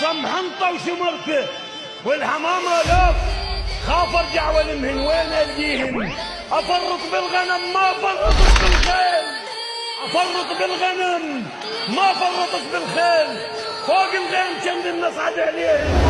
سمحنطة وشمرته والحمامة لف خاف ارجع والمهن وين الجيهن افرط بالغنم، ما فرطت بالخيل افرط بالغنم، ما فرطت بالخيل فوق الغيم كم الناس عاد عليهم